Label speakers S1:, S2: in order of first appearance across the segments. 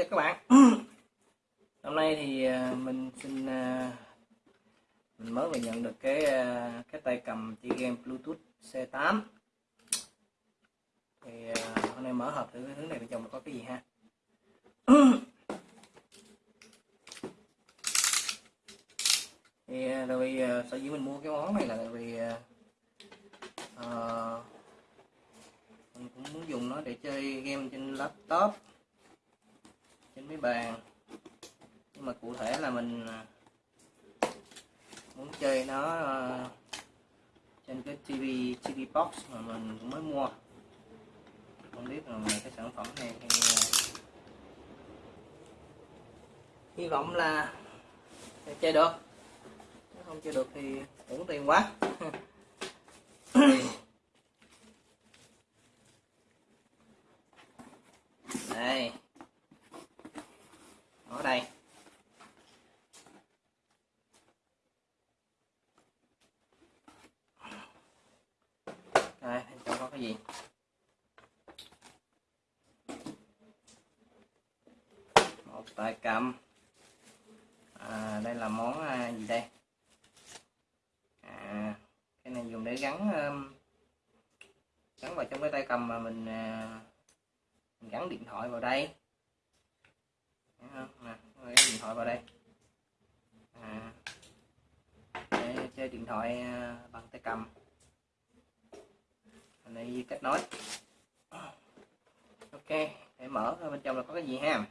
S1: chào các bạn. Hôm nay thì à, mình xin à, mình mới vừa nhận được cái à, cái tay cầm chơi game Bluetooth C8 thì hôm nay mở hộp thử cái thứ này bên trong có cái gì ha. Thì tại vì sở dĩ mình mua cái món này là tại vì uh, mình cũng muốn dùng nó để chơi game trên laptop trên cái bàn. Nhưng mà cụ thể là mình à, muốn chơi nó à, trên cái TV TV box mà mình cũng mới mua. Không biết là cái sản phẩm này hay à, hy vọng là chơi được. Nếu không chơi được thì uổng tiền quá đây ở đây đây bên trong có cái gì một tay cầm à, đây là món à, gì đây? À, cái này dùng để gắn um, gắn vào trong cái tay cầm mà mình, à, mình gắn điện thoại vào đây. Không? Nè, điện thoại vào đây. À, để chơi điện thoại à, bằng tay cầm. Này kết nối ok để mở bên trong là có cái gì ha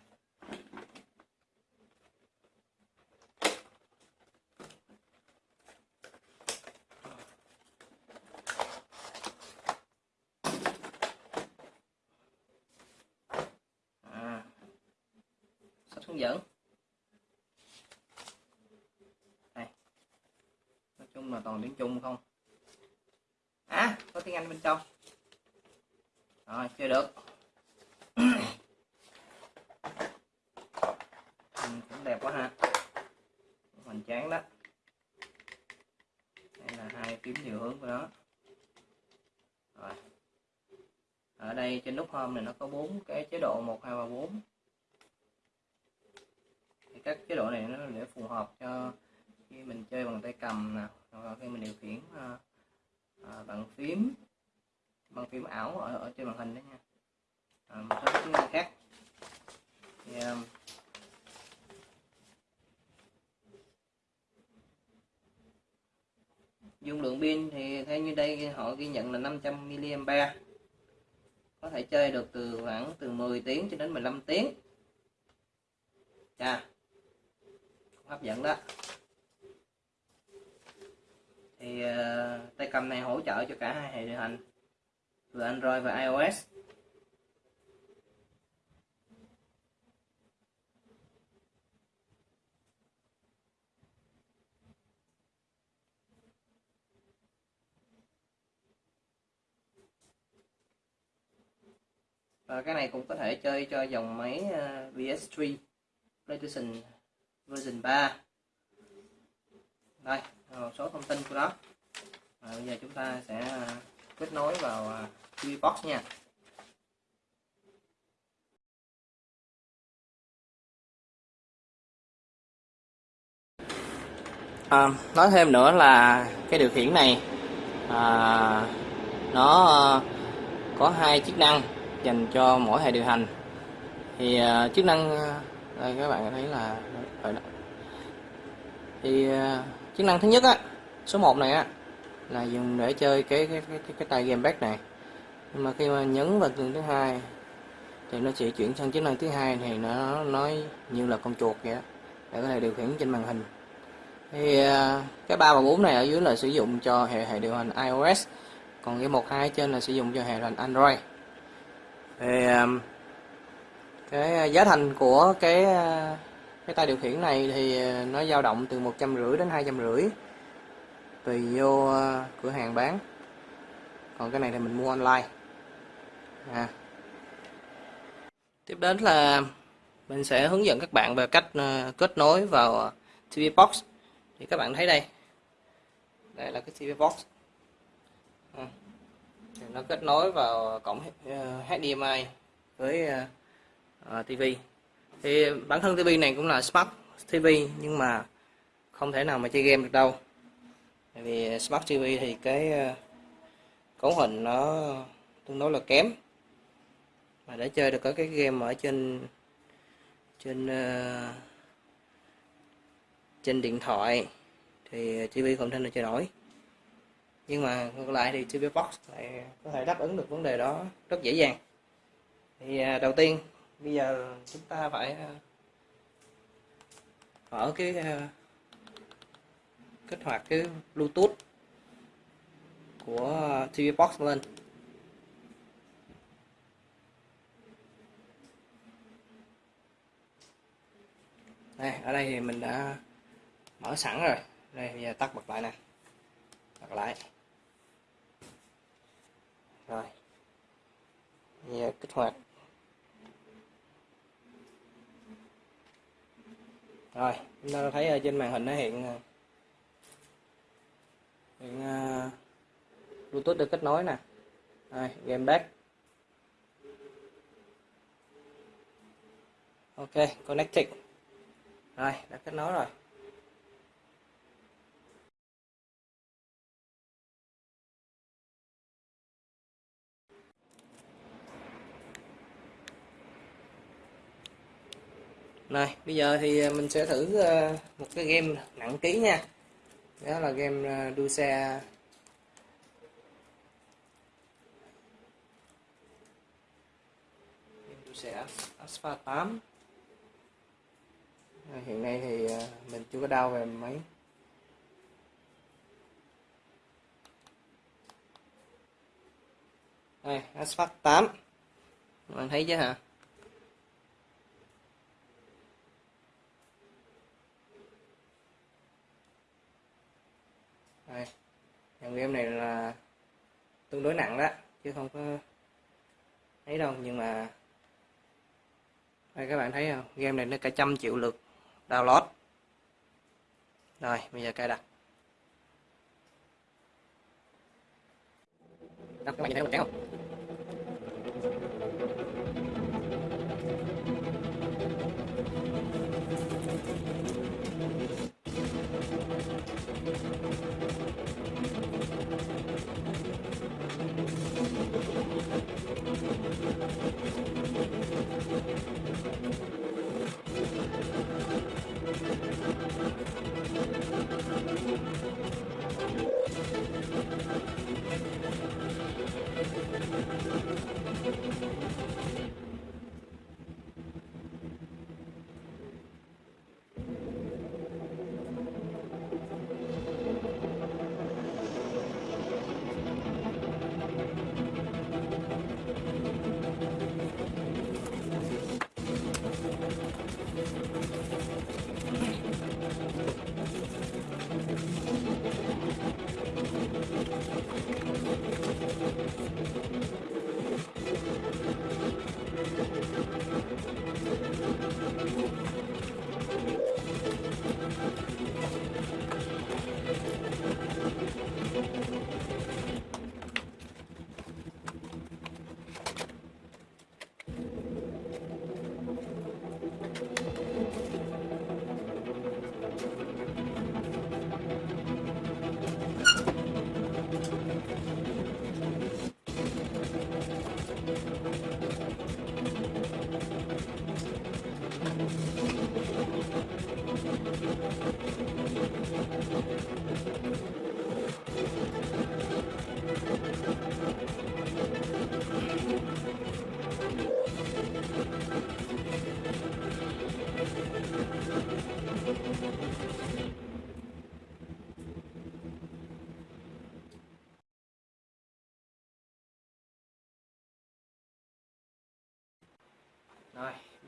S1: à, sách hướng dẫn đây nói chung là toàn tiếng Trung không à có tiếng Anh bên trong rồi chơi được ừ, cũng đẹp quá ha hoành tráng đó đây là hai phím điều hướng của nó rồi ở đây này nó có bốn cái chế độ một hai ba bốn. Thì các chế độ này nó để phù hợp cho khi mình chơi bằng tay cầm nè hoặc khi mình điều khiển à, à, bằng phím bằng phím ảo ở, ở trên màn hình đấy nha. À, một số chức năng khác. Thì, à, dung lượng pin thì theo như đây họ ghi nhận là 500 mAh có thể chơi được từ khoảng từ 10 tiếng cho đến 15 tiếng. Chà, hấp dẫn đó. Thì ờ, uh, tay cầm này hỗ trợ cho cả hai hệ điều hành vừa Android và iOS. Và cái này cũng có thể chơi cho dòng máy ờ, uh, PS3 PlayStation version 3 đây một số thông tin của nó và ờ, bây giờ chúng ta sẽ kết nối vào TV box nha. À, nói thêm nữa là cái điều khiển này à, nó có hai chức năng dành cho mỗi hệ điều hành. Thì uh, chức năng à, đây các bạn thấy là đó. thì uh, chức năng thứ nhất á số 1 này á là dùng để chơi cái cái cái, cái, cái tay gamepad này. Nhưng mà khi mà nhấn vào tường thứ hai thì nó sẽ chuyển sang chức năng thứ hai thì nó nói như là con chuột vậy đó, để có thể điều khiển trên màn hình. Thì uh, cái ba và bốn này ở dưới là sử dụng cho hệ hệ điều hành iOS còn cái một hai trên là sử dụng cho hệ điều hành Android thì um, cái à, giá thành của cái à, cái tay điều khiển này thì à, nó dao động từ một trăm rưỡi đến hai trăm rưỡi tùy vô cửa hàng bán. Còn cái này thì mình mua online. À. tiếp đến là mình sẽ hướng dẫn các bạn về cách kết nối vào TV box. Thì các bạn thấy đây. Đây là cái TV box. À nó kết nối vào cổng HDMI ờ, với ờ, ờ, TV thì bản thân TV này cũng là Smart TV nhưng mà không thể nào mà chơi game được đâu. Tại vì Smart TV thì cái cấu hình nó tương đối là kém. Mà để chơi được có cái game ở trên trên trên điện thoại thì TV không thể nào chơi nổi nhưng mà ngược lại thì TV Box lại có thể đáp ứng được vấn đề đó rất dễ dàng. Thì à, đầu tiên, bây giờ chúng ta phải à, mở cái à, kích hoạt cái Bluetooth của TV Box lên. Đây, ở đây thì mình đã mở sẵn rồi. Đây, bây giờ tắt bật lại nè. Bật lại rồi. Giờ kích hoạt. Rồi chúng ta thấy ở trên màn hình nó hiện ờ, hiện uh, bluetooth được kết nối nè. Rồi game back. Ok connected. Rồi đã kết nối rồi. Này, bây giờ thì ờ, mình sẽ thử ờ, một cái game nặng ký nha. Đó là game ờ, đua xe game đua xe Asphalt 8 hiện nay thì mình chưa có đau về máy đây Asphalt 8 bạn thấy chứ hả đây dòng game này là tương đối nặng đó chứ không có thấy đâu. Nhưng mà đây các bạn thấy không? Game này nó cả trăm triệu lượt download. Rồi bây giờ cài đặt. Đó, các bạn nhìn thấy mình trắng không?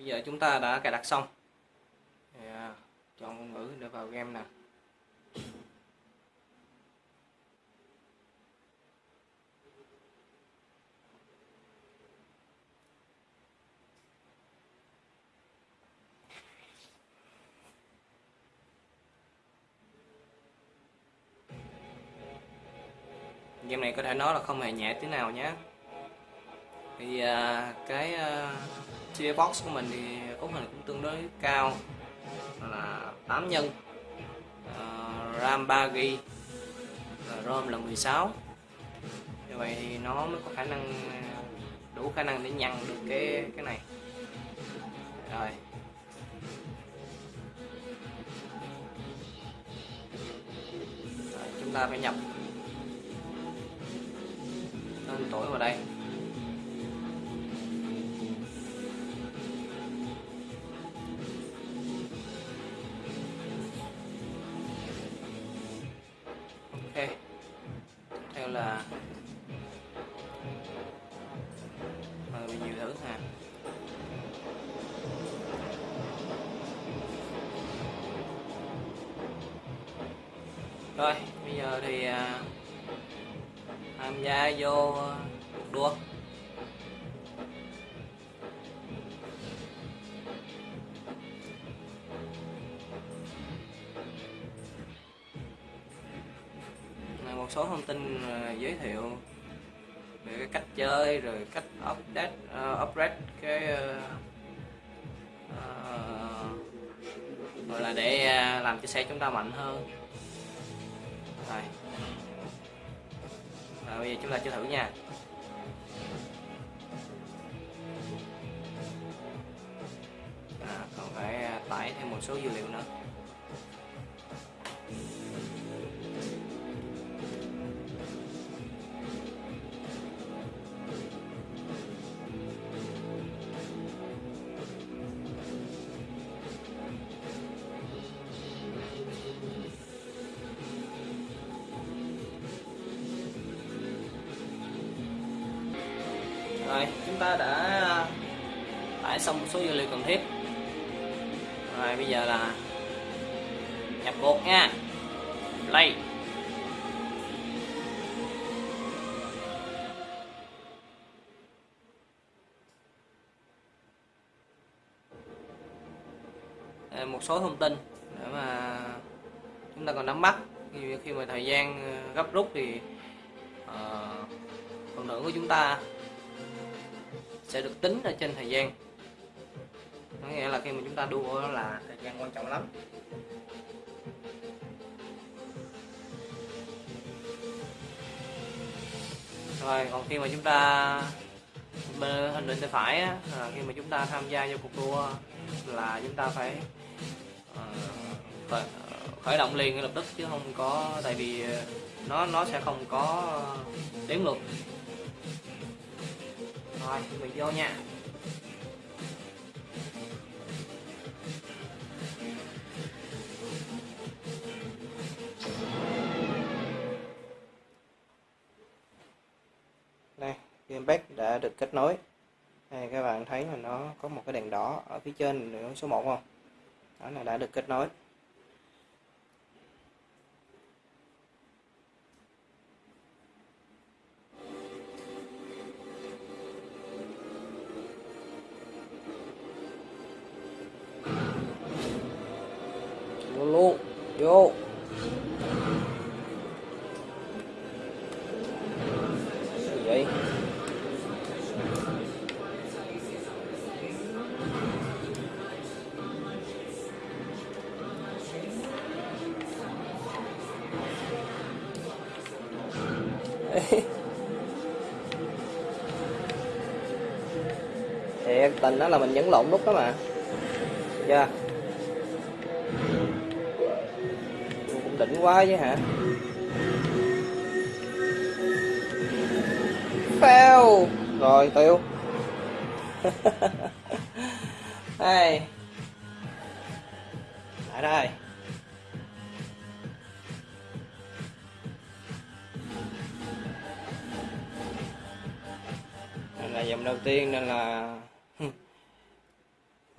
S1: Bây giờ chúng ta đã cài đặt xong. Thì, à, chọn ngôn ngữ để vào game nè. Game này có thể nói là không hề nhẹ tí nào nhé thì à, cái à, TV box của mình thì cấu hình cũng tương đối cao. Là 8 nhân. À, RAM 3GB ROM là 16 như vậy thì nó mới có khả năng à, đủ khả năng để nhăn được cái cái này. Rồi chúng ta phải nhập tên tuổi vào đây. Số thông tin ờ, giới thiệu về cái cách chơi rồi cách update uh, upgrade cái uh, uh, gọi là để làm cho xe chúng ta mạnh hơn. Rồi. Rồi bây giờ chúng ta chơi thử nha. À, còn phải tải thêm một số dữ liệu nữa. Một số thông tin để mà chúng ta còn nắm bắt. Khi, khi mà thời gian ờ, gấp rút thì uh, phần thưởng của chúng ta sẽ được tính ở trên thời gian. Có nghĩa là khi mà chúng ta đua là thời gian quan trọng lắm. Rồi còn khi mà chúng ta bên hình định tay phải á, là khi mà chúng ta tham gia vào cuộc đua là chúng ta phải Ờ, khởi, động liền ngay lập tức chứ không có tại vì ờ, nó nó sẽ không có đếm ngược. Rồi mình vô nha. Đây gamepad đã được kết nối. Đây các bạn thấy là nó có một cái đèn đỏ ở phía trên số 1 không? Đó là đã được kết nối. Đó là mình nhấn lộn nút đó mà. Dạ. Chưa cũng đỉnh quá chứ hả? Fail. Rồi tiêu đây lại đây. Đây là dòng đầu tiên nên là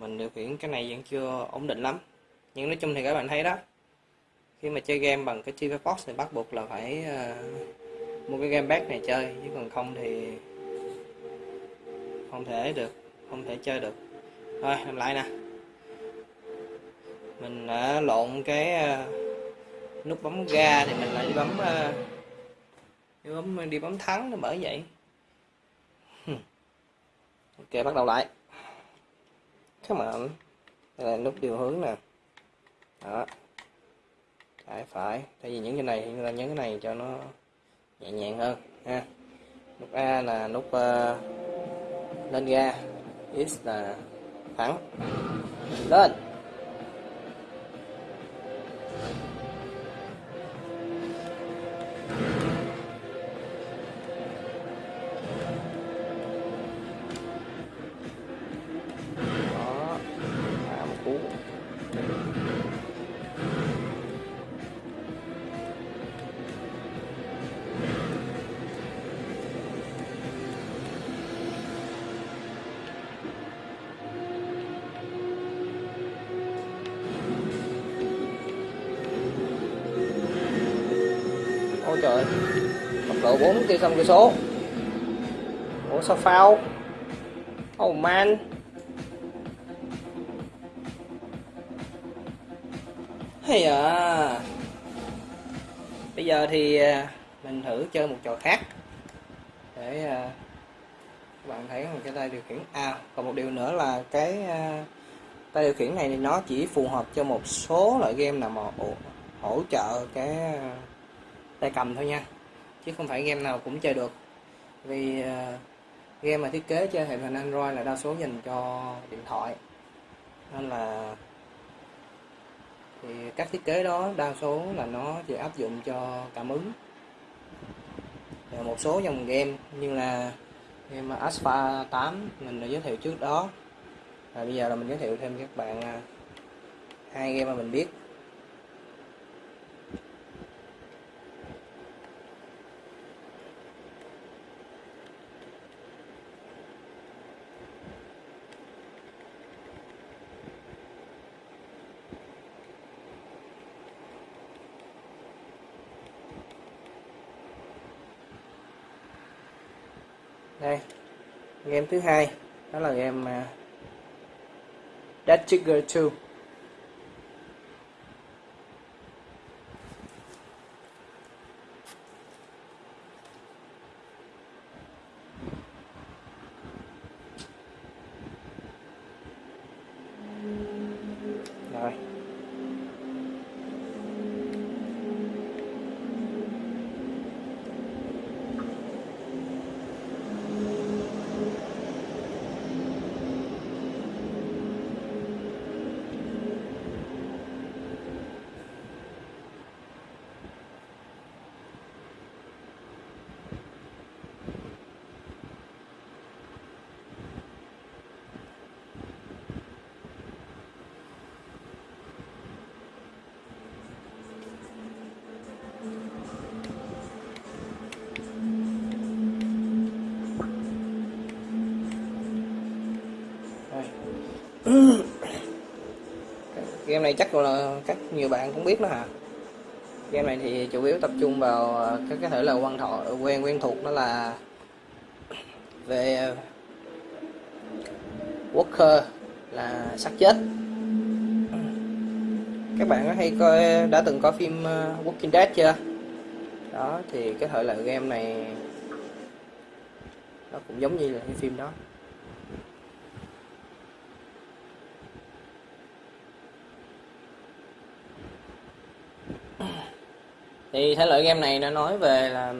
S1: mình điều khiển cái này vẫn chưa ổn định lắm. Nhưng nói chung thì các bạn thấy đó khi mà chơi game bằng cái TV Box thì bắt buộc là phải uh, mua cái game bag này chơi chứ còn không thì không thể được không thể chơi được. Thôi làm lại nè. Mình đã lộn cái uh, nút bấm ga thì mình lại đi bấm uh, đi bấm đi bấm thắng nó mở vậy. Ok bắt đầu lại come on đây là nút điều hướng nè. Đó. Trái phải. Tại vì những cái này chúng ta nhấn cái này cho nó nhẹ nhàng hơn ha. Nút A là nút uh, lên ga. X là thẳng. Lên. Đúng tiêu xong cửa số ủa sao phao? Oh man. Hay à. Bây giờ thì à, mình thử chơi một trò khác để à, các bạn thấy một cái tay điều khiển. À còn một điều nữa là cái à, tay điều khiển này thì nó chỉ phù hợp cho một số loại game nào mà hỗ, trợ cái tay cầm thôi nha chứ không phải game nào cũng chơi được. Vì ờ, game mà thiết kế cho hệ hình Android là đa số dành cho điện thoại. Nên là thì các thiết kế đó đa số là nó chỉ áp dụng cho cảm ứng. Và một số dòng game như là game Asphalt 8 mình đã giới thiệu trước đó. Và bây giờ là mình giới thiệu thêm các bạn à, hai game mà mình biết. Đây game thứ hai đó là game uh, Dead Trigger 2 rồi Rồi game này chắc là các nhiều bạn cũng biết đó hả? Game này thì chủ yếu tập trung vào ờ, các cái thể loại quan thọ ờ, quen quen thuộc đó là về Walker, là xác chết. Các bạn có hay coi, đã từng coi phim ờ, Walking Dead chưa? Đó, thì cái thể loại game này nó cũng giống như là cái phim đó. Thì thể loại game này nó nói về là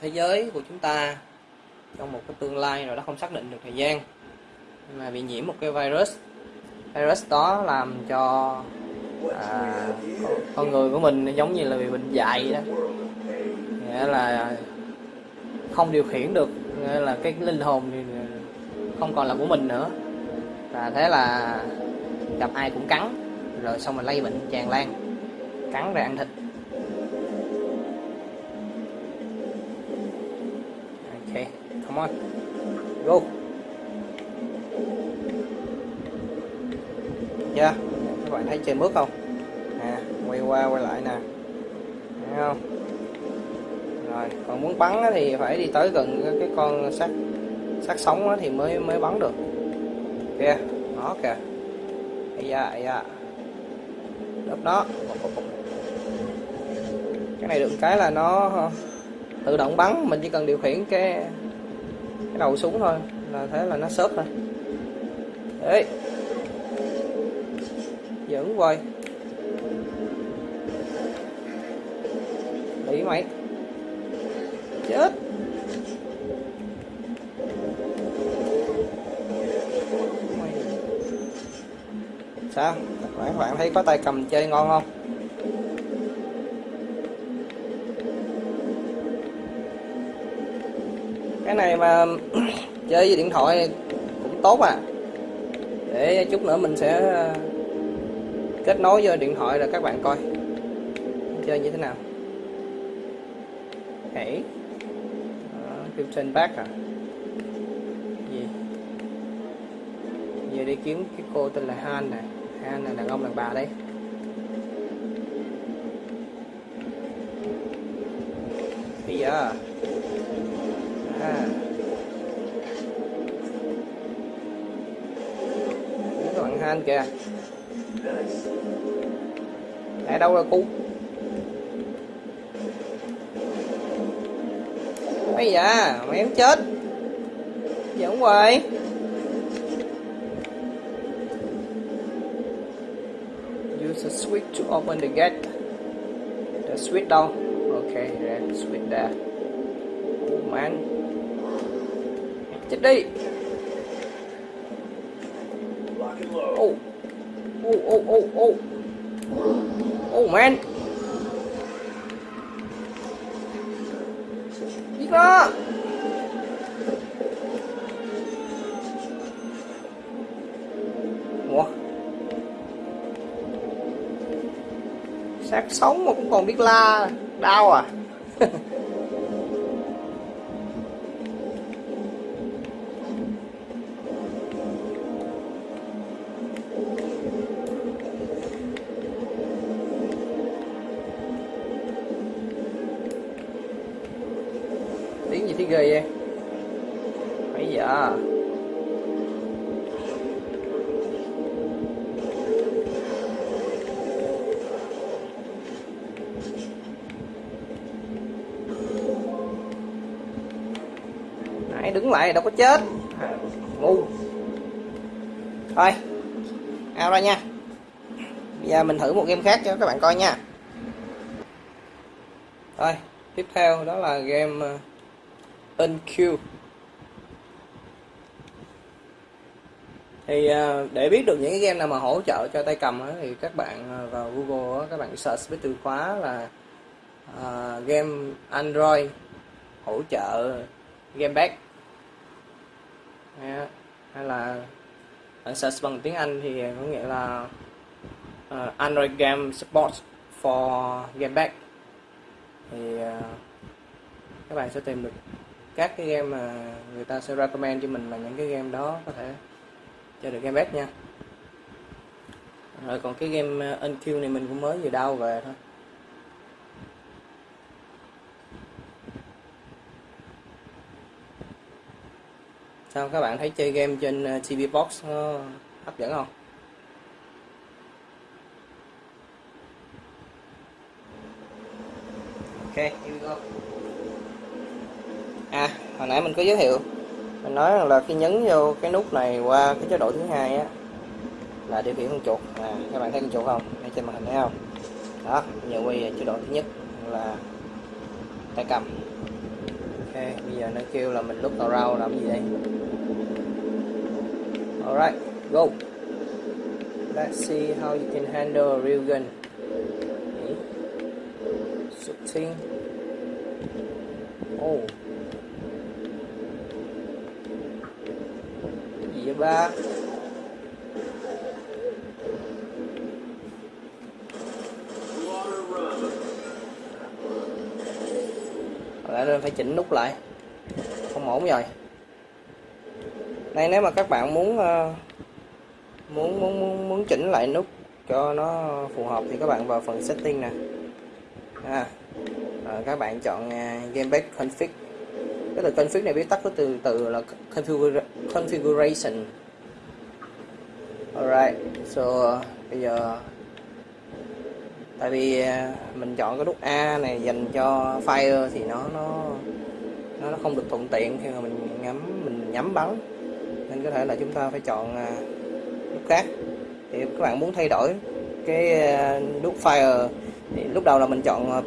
S1: thế giới của chúng ta trong một cái tương lai rồi đó không xác định được thời gian. Mà bị nhiễm một cái virus. Virus đó làm cho à, con- người của mình giống như là bị bệnh dại đó. Nghĩa là không điều khiển được nghĩa là cái linh hồn thì không còn là của mình nữa. Và thế là gặp ai cũng cắn rồi xong rồi lây bệnh tràn lan. Cắn rồi ăn thịt. Come on. Go. Yeah các bạn thấy trên bước không? Nè, quay qua quay lại nè. Thấy không? Rồi, còn muốn bắn thì phải đi tới gần cái- con sát sát sống thì mới mới bắn được. Kìa đó kìa. Ây da ây da. Lớp đó cái này được cái là nó ờ, tự động bắn, mình chỉ cần điều khiển cái cái đầu súng thôi, là thế là nó xốp rồi. Đấy dẫn quay bị mày. Chết. Mày. sao? Các bạn thấy có tay cầm chơi ngon không? Cái này mà chơi với điện thoại cũng tốt à. Để chút nữa mình sẽ ờ, kết nối với điện thoại rồi các bạn coi. Chơi như thế nào? Hãy ờ, Krypton back à? Gì? Giờ đi kiếm cái cô tên là Han này Han là đàn ông đàn bà đấy. Bây giờ các bạn Han kìa. Để đâu rồi, cu? Bây giờ mày em chết. Giỡn hoài use a switch to open the gate. The switch đâu? Ok red switch there. Oh man chết đi. Oh oh oh oh oh oh man. Giết nó ủa? Sát sống mà cũng còn biết la, đau à? này đâu có chết. Ngu. Thôi ao ra nha. Bây giờ mình thử một game khác cho các bạn coi nha. Thôi tiếp theo đó là game ờ, unq NQ thì ờ, để biết được những cái game nào mà hỗ trợ cho tay cầm thì các bạn ờ, vào Google các bạn search với từ khóa là uh, game Android hỗ trợ game back hay, hay là search bằng tiếng Anh thì có nghĩa là uh, Android game support for game back. Thì uh, các bạn sẽ tìm được các cái game mà người ta sẽ recommend cho mình là những cái game đó có thể chơi được game back nha. Rồi còn cái game ờ, uh, NQ này mình cũng mới vừa đau về thôi. Sao các bạn thấy chơi game trên ờ, TV Box nó hấp dẫn không? Ok here we go. À hồi nãy mình có giới thiệu mình nói rằng là khi nhấn vô cái nút này qua cái chế độ thứ hai á là điều khiển con chuột. À, các bạn thấy con chuột không? Đây trên màn hình thấy không? Đó giờ quay chế độ thứ nhất là tay cầm bây giờ nó kêu là mình lúc rau làm gì đây? Alright go. Let's see how you can handle a real gun. Okay. shooting oh. Gì vậy ba lại nên phải chỉnh nút lại. Không ổn rồi. Đây nếu mà các bạn muốn ờ, muốn muốn muốn, muốn chỉnh lại nút cho nó phù hợp thì các bạn vào phần setting nè. À, rồi các bạn chọn uh, config. Cái từ config này viết tắt của từ từ là configura configuration. Alright so bây giờ tại vì à, mình chọn cái nút A này dành cho fire thì nó nó nó không được thuận tiện khi mà mình ngắm mình nhắm bắn. Nên có thể là chúng ta phải chọn à, nút khác. Thì các bạn muốn thay đổi cái à, nút fire thì lúc đầu là mình chọn à,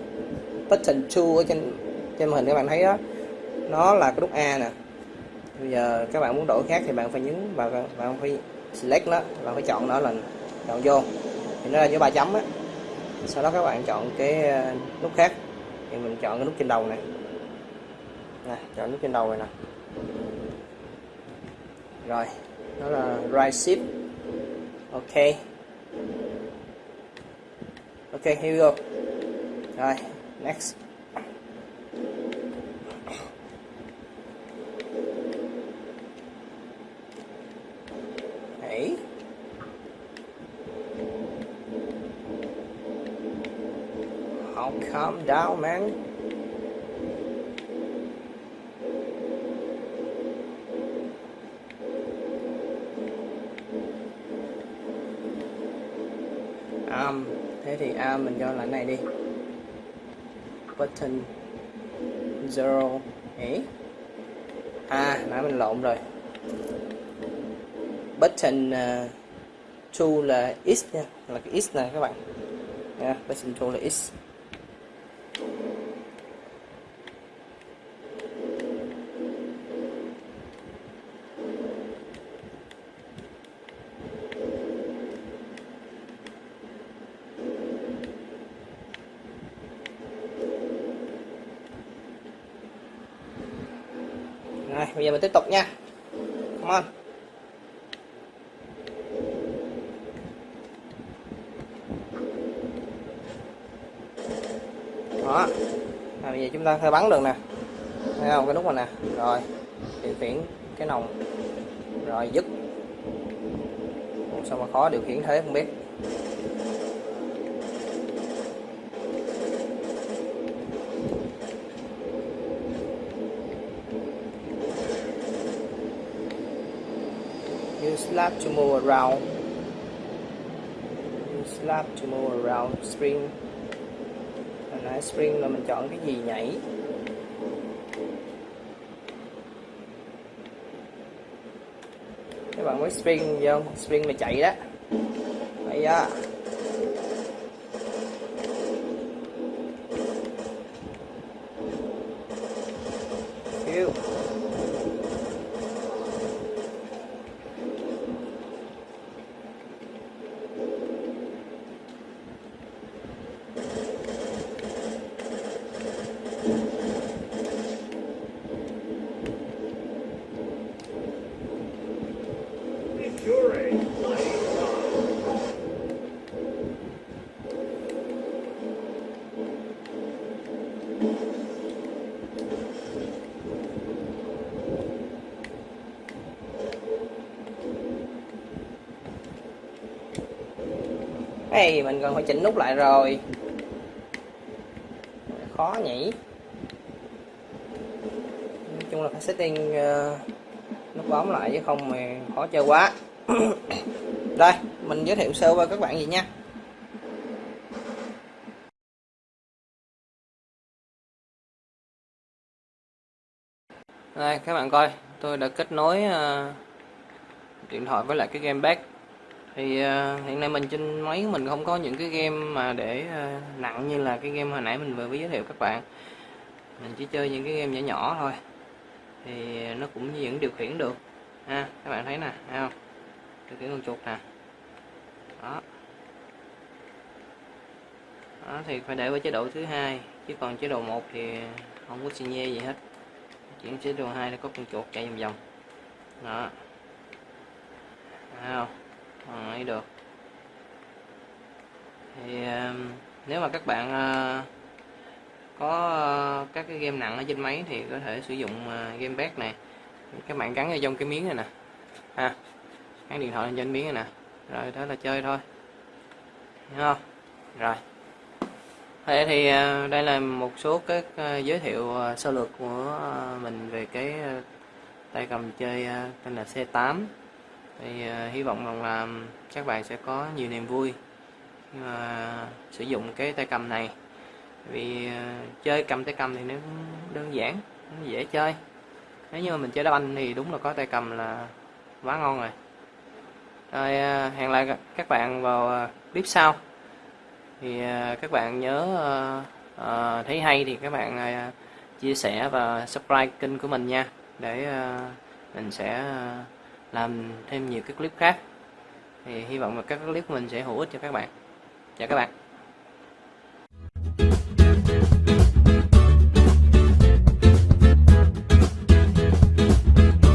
S1: button 2 ở trên trên màn hình các bạn thấy đó. Nó là cái nút A nè. Bây giờ các bạn muốn đổi khác thì bạn phải nhấn vào bạn phải select nó bạn phải chọn nó là chọn vô. Thì nó là như ba chấm á sau đó các bạn chọn cái ờ, nút khác. Thì mình chọn cái nút trên đầu này. Nè, chọn nút trên đầu này nè. Rồi, đó là right shift. Ok. Ok, here we go. Rồi, next Hey. I'll calm down, man. Um, thế thì arm mình cho là này đi. Button zero, ấy. À, nãy mình lộn rồi. Button uh, two là x nha, là cái x này các bạn. Nha, button two là x. Rồi, bây giờ mình tiếp tục nha. Come on. Đó. À, bây giờ chúng ta sẽ bắn được nè. Thấy không? Cái nút này nè. Rồi. Điều khiển cái nòng. Rồi dứt. Ủa, sao mà khó điều khiển thế không biết. Slab to move around. slab to move around spring. Hồi nãy spring là mình chọn cái gì nhảy. Các bạn biết spring không? Spring mà chạy đó. Vậy á. Hey, mình còn phải chỉnh nút lại rồi. Khó nhỉ. Nói chung là phải setting uh, nút bấm lại chứ không mà khó chơi quá. Đây mình giới thiệu sơ qua các bạn gì nha. Đây các bạn coi tôi đã kết nối uh, điện thoại với lại cái gamepad thì uh, hiện nay mình trên máy mình không có những cái game mà để uh, nặng như là cái game hồi nãy mình vừa mới giới thiệu các bạn. Mình chỉ chơi những cái game nhỏ nhỏ thôi. Thì ờ, nó cũng vẫn điều khiển được. Ha các bạn thấy nè thấy không? Điều khiển con chuột nè. Đó. Đó thì phải để với chế độ thứ hai chứ còn chế độ 1 thì không có xi nhê gì hết. Chuyển chế độ 2 nó có con chuột chạy vòng vòng. Đó. Thấy không? Ấy được. Thì um, nếu mà các bạn ờ, có ờ, các cái game nặng ở trên máy thì có thể sử dụng ờ, game pad này. Các bạn gắn vào trong cái miếng này nè. À, ha gắn điện thoại lên trên miếng này nè. Rồi, đó là chơi thôi. Hiểu không? Rồi. Thế thì đây là một số các giới thiệu sơ lược của mình về cái tay cầm chơi tên là C8 thì uh, hy vọng rằng là các bạn sẽ có nhiều niềm vui uh, sử dụng cái tay cầm này. Vì uh, chơi cầm tay cầm thì nó đơn giản nó dễ chơi. Nếu như mà mình chơi đá banh thì đúng là có tay cầm là quá ngon rồi. Rồi uh, hẹn lại các bạn vào clip sau. Thì uh, các bạn nhớ thấy hay thì các bạn chia sẻ và subscribe kênh của mình nha. Để mình sẽ làm thêm nhiều cái clip khác. Thì hy vọng là các clip của mình sẽ hữu ích cho các bạn. Chào các bạn.